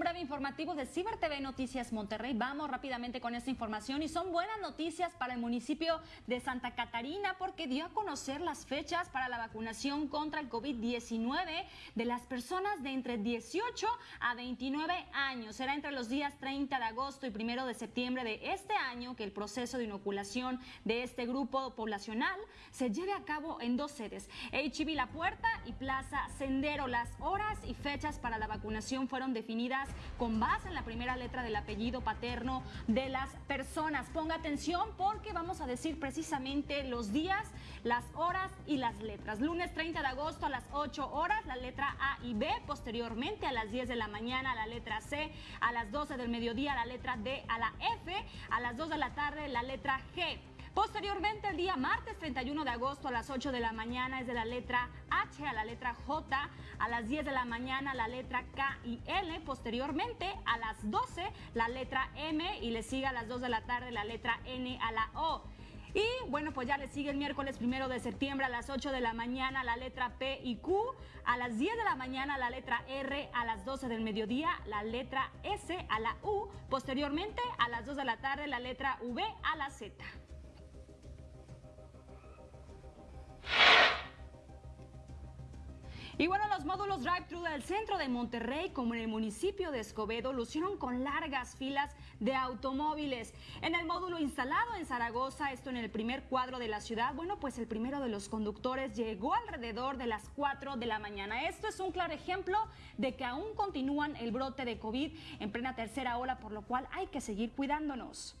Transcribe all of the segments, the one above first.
breve informativo de Ciber TV Noticias Monterrey. Vamos rápidamente con esta información y son buenas noticias para el municipio de Santa Catarina porque dio a conocer las fechas para la vacunación contra el COVID-19 de las personas de entre 18 a 29 años. Será entre los días 30 de agosto y 1 de septiembre de este año que el proceso de inoculación de este grupo poblacional se lleve a cabo en dos sedes, HB La Puerta y Plaza Sendero. Las horas y fechas para la vacunación fueron definidas con base en la primera letra del apellido paterno de las personas. Ponga atención porque vamos a decir precisamente los días, las horas y las letras. Lunes 30 de agosto a las 8 horas, la letra A y B. Posteriormente a las 10 de la mañana, la letra C. A las 12 del mediodía, la letra D a la F. A las 2 de la tarde, la letra G. Posteriormente, el día martes 31 de agosto a las 8 de la mañana es de la letra H a la letra J, a las 10 de la mañana la letra K y L, posteriormente a las 12 la letra M y le sigue a las 2 de la tarde la letra N a la O. Y bueno, pues ya le sigue el miércoles primero de septiembre a las 8 de la mañana la letra P y Q, a las 10 de la mañana la letra R, a las 12 del mediodía la letra S a la U, posteriormente a las 2 de la tarde la letra V a la Z. Y bueno, los módulos drive-thru del centro de Monterrey, como en el municipio de Escobedo, lucieron con largas filas de automóviles. En el módulo instalado en Zaragoza, esto en el primer cuadro de la ciudad, bueno, pues el primero de los conductores llegó alrededor de las 4 de la mañana. Esto es un claro ejemplo de que aún continúan el brote de COVID en plena tercera ola, por lo cual hay que seguir cuidándonos.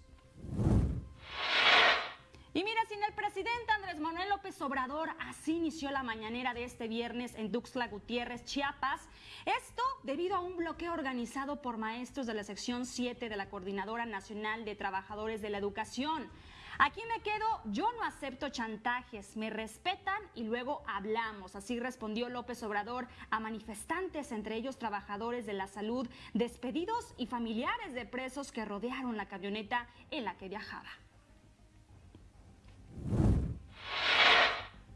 Y mira, sin el presidente Andrés Manuel López Obrador, así inició la mañanera de este viernes en Tuxtla Gutiérrez, Chiapas. Esto debido a un bloqueo organizado por maestros de la sección 7 de la Coordinadora Nacional de Trabajadores de la Educación. Aquí me quedo, yo no acepto chantajes, me respetan y luego hablamos. Así respondió López Obrador a manifestantes, entre ellos trabajadores de la salud, despedidos y familiares de presos que rodearon la camioneta en la que viajaba.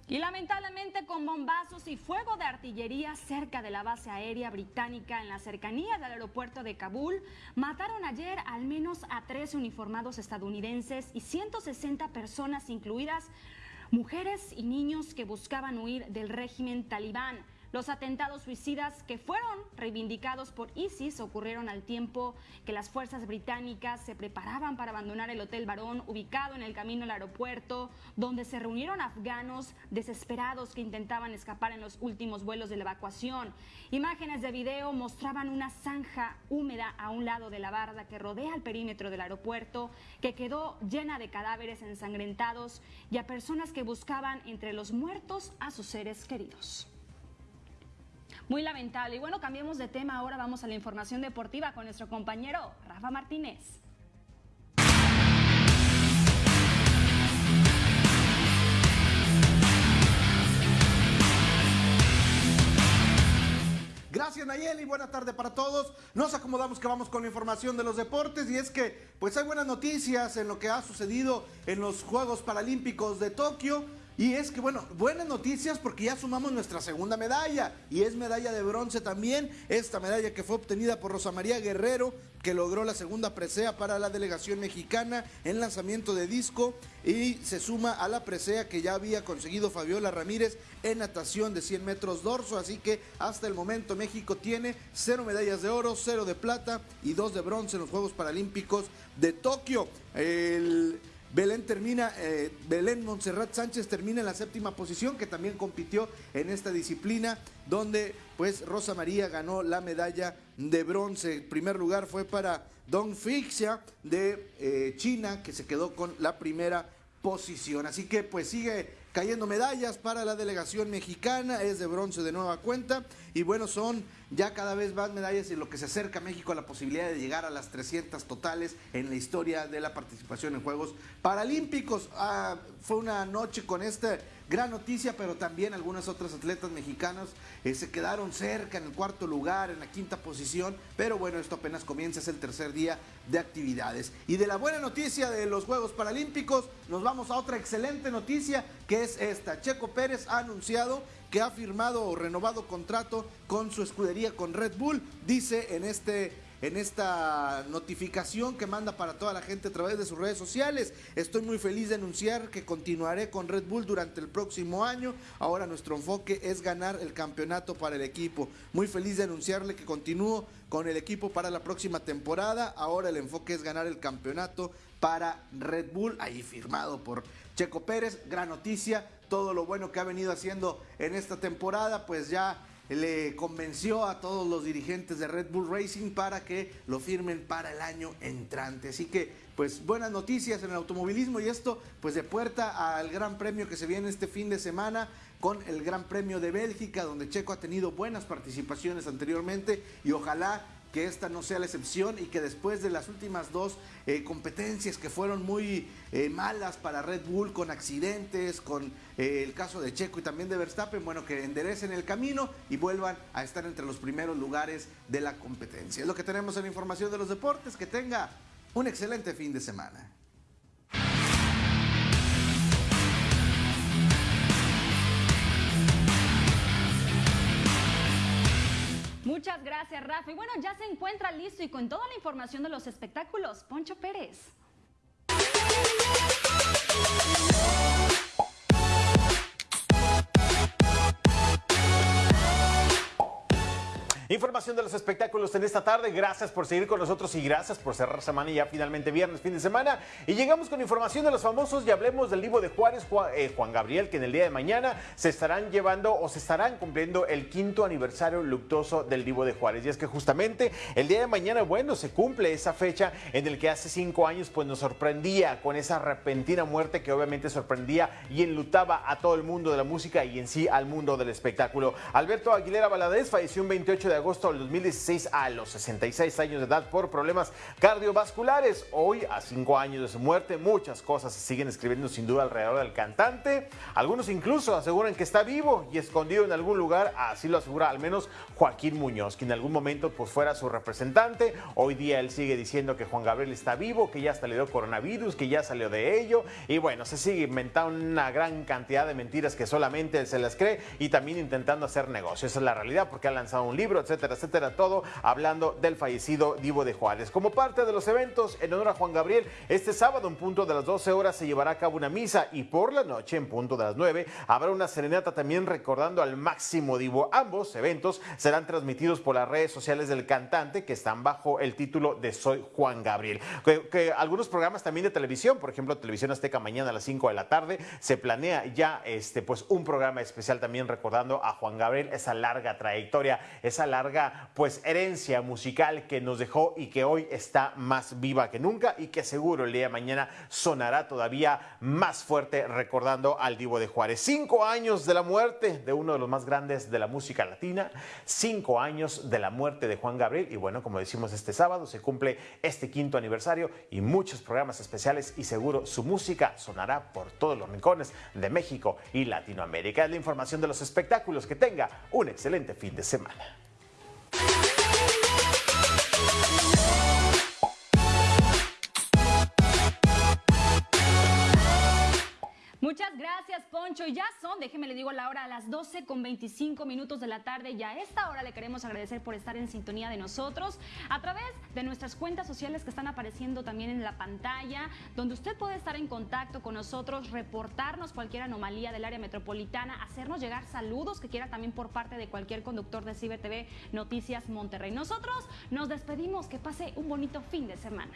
Y lamentablemente con bombazos y fuego de artillería cerca de la base aérea británica en la cercanía del aeropuerto de Kabul, mataron ayer al menos a tres uniformados estadounidenses y 160 personas, incluidas mujeres y niños que buscaban huir del régimen talibán. Los atentados suicidas que fueron reivindicados por ISIS ocurrieron al tiempo que las fuerzas británicas se preparaban para abandonar el Hotel Barón ubicado en el camino al aeropuerto, donde se reunieron afganos desesperados que intentaban escapar en los últimos vuelos de la evacuación. Imágenes de video mostraban una zanja húmeda a un lado de la barda que rodea el perímetro del aeropuerto, que quedó llena de cadáveres ensangrentados y a personas que buscaban entre los muertos a sus seres queridos. Muy lamentable. Y bueno, cambiemos de tema. Ahora vamos a la información deportiva con nuestro compañero Rafa Martínez. Gracias Nayeli, buena tarde para todos. Nos acomodamos que vamos con la información de los deportes y es que pues hay buenas noticias en lo que ha sucedido en los Juegos Paralímpicos de Tokio. Y es que, bueno, buenas noticias porque ya sumamos nuestra segunda medalla y es medalla de bronce también. Esta medalla que fue obtenida por Rosa María Guerrero, que logró la segunda presea para la delegación mexicana en lanzamiento de disco y se suma a la presea que ya había conseguido Fabiola Ramírez en natación de 100 metros dorso. Así que hasta el momento México tiene cero medallas de oro, cero de plata y dos de bronce en los Juegos Paralímpicos de Tokio. El Belén termina, eh, Belén Montserrat Sánchez termina en la séptima posición, que también compitió en esta disciplina, donde pues Rosa María ganó la medalla de bronce. El primer lugar fue para Dong Fixia de eh, China, que se quedó con la primera posición. Así que pues sigue cayendo medallas para la delegación mexicana, es de bronce de nueva cuenta y bueno, son ya cada vez más medallas en lo que se acerca a México a la posibilidad de llegar a las 300 totales en la historia de la participación en Juegos Paralímpicos. Ah, fue una noche con esta gran noticia, pero también algunas otras atletas mexicanas eh, se quedaron cerca en el cuarto lugar, en la quinta posición, pero bueno, esto apenas comienza, es el tercer día de actividades. Y de la buena noticia de los Juegos Paralímpicos, nos vamos a otra excelente noticia, que es esta. Checo Pérez ha anunciado que ha firmado o renovado contrato con su escudería con Red Bull. Dice en este en esta notificación que manda para toda la gente a través de sus redes sociales. Estoy muy feliz de anunciar que continuaré con Red Bull durante el próximo año. Ahora nuestro enfoque es ganar el campeonato para el equipo. Muy feliz de anunciarle que continúo con el equipo para la próxima temporada. Ahora el enfoque es ganar el campeonato para Red Bull, ahí firmado por Checo Pérez. Gran noticia, todo lo bueno que ha venido haciendo en esta temporada, pues ya le convenció a todos los dirigentes de Red Bull Racing para que lo firmen para el año entrante. Así que, pues buenas noticias en el automovilismo y esto, pues de puerta al Gran Premio que se viene este fin de semana con el Gran Premio de Bélgica, donde Checo ha tenido buenas participaciones anteriormente y ojalá que esta no sea la excepción y que después de las últimas dos eh, competencias que fueron muy eh, malas para Red Bull con accidentes, con eh, el caso de Checo y también de Verstappen, bueno, que enderecen el camino y vuelvan a estar entre los primeros lugares de la competencia. Es lo que tenemos en información de los deportes. Que tenga un excelente fin de semana. Muchas gracias, Rafa. Y bueno, ya se encuentra listo y con toda la información de los espectáculos, Poncho Pérez. Información de los espectáculos en esta tarde. Gracias por seguir con nosotros y gracias por cerrar semana y ya finalmente viernes, fin de semana. Y llegamos con información de los famosos y hablemos del libro de Juárez, eh, Juan, Gabriel, que en el día de mañana se estarán llevando o se estarán cumpliendo el quinto aniversario luctuoso del Divo de Juárez. Y es que justamente el día de mañana, bueno, se cumple esa fecha en el que hace cinco años pues nos sorprendía con esa repentina muerte que obviamente sorprendía y enlutaba a todo el mundo de la música y en sí al mundo del espectáculo. Alberto Aguilera Valadez falleció un 28 de de agosto del 2016 a los 66 años de edad por problemas cardiovasculares. Hoy, a cinco años de su muerte, muchas cosas se siguen escribiendo sin duda alrededor del cantante. Algunos incluso aseguran que está vivo y escondido en algún lugar, así lo asegura al menos Joaquín Muñoz, que en algún momento pues fuera su representante. Hoy día él sigue diciendo que Juan Gabriel está vivo, que ya hasta le dio coronavirus, que ya salió de ello. Y bueno, se sigue inventando una gran cantidad de mentiras que solamente él se las cree y también intentando hacer negocio. Esa es la realidad porque ha lanzado un libro, etcétera, etcétera, todo hablando del fallecido Divo de Juárez. Como parte de los eventos en honor a Juan Gabriel, este sábado en punto de las 12 horas se llevará a cabo una misa y por la noche en punto de las 9 habrá una serenata también recordando al máximo Divo. Ambos eventos serán transmitidos por las redes sociales del cantante que están bajo el título de Soy Juan Gabriel. Que, algunos programas también de televisión, por ejemplo, Televisión Azteca mañana a las 5 de la tarde, se planea ya este pues un programa especial también recordando a Juan Gabriel esa larga trayectoria, esa larga pues herencia musical que nos dejó y que hoy está más viva que nunca y que seguro el día de mañana sonará todavía más fuerte recordando al Divo de Juárez. Cinco años de la muerte de uno de los más grandes de la música latina, cinco años de la muerte de Juan Gabriel y bueno, como decimos este sábado se cumple este quinto aniversario y muchos programas especiales y seguro su música sonará por todos los rincones de México y Latinoamérica. Es la información de los espectáculos. Que tenga un excelente fin de semana. Gracias, Poncho. Ya son, déjeme le digo la hora, a las 12 con 25 minutos de la tarde. Y a esta hora le queremos agradecer por estar en sintonía de nosotros a través de nuestras cuentas sociales que están apareciendo también en la pantalla, donde usted puede estar en contacto con nosotros, reportarnos cualquier anomalía del área metropolitana, hacernos llegar saludos que quiera también por parte de cualquier conductor de Ciber TV Noticias Monterrey. Nosotros nos despedimos. Que pase un bonito fin de semana.